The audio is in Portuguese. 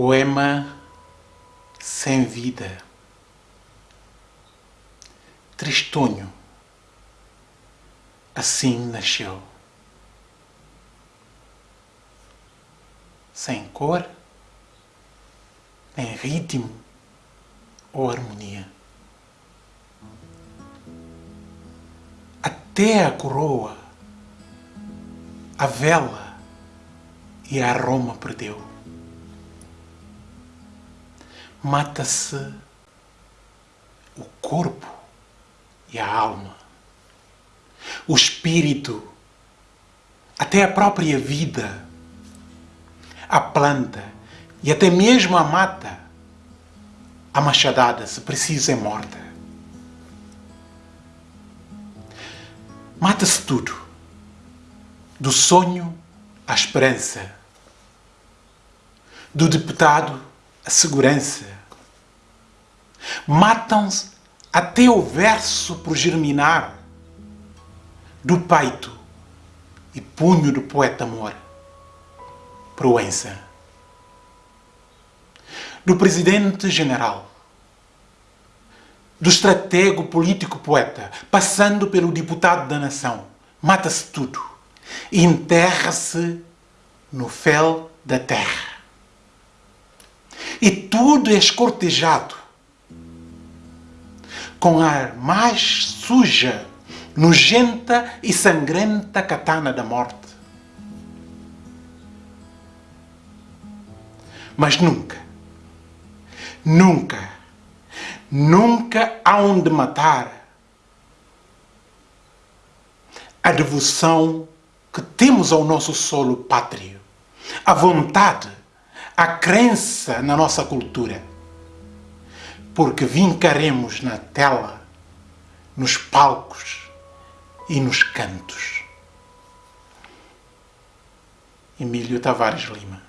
Poema sem vida. Tristonho. Assim nasceu. Sem cor, nem ritmo ou harmonia. Até a coroa, a vela e a aroma perdeu mata-se o corpo e a alma, o espírito, até a própria vida, a planta e até mesmo a mata. A machadada, se precisa, é morta. Mata-se tudo, do sonho à esperança, do deputado a segurança. Matam-se até o verso por germinar do peito e punho do poeta amor. Proença. Do presidente general. Do estratego político poeta, passando pelo deputado da nação. Mata-se tudo. Enterra-se no fel da terra e tudo é escortejado com a mais suja, nojenta e sangrenta katana da morte. Mas nunca, nunca, nunca há onde matar a devoção que temos ao nosso solo pátrio, a vontade a crença na nossa cultura. Porque vincaremos na tela, nos palcos e nos cantos. Emílio Tavares Lima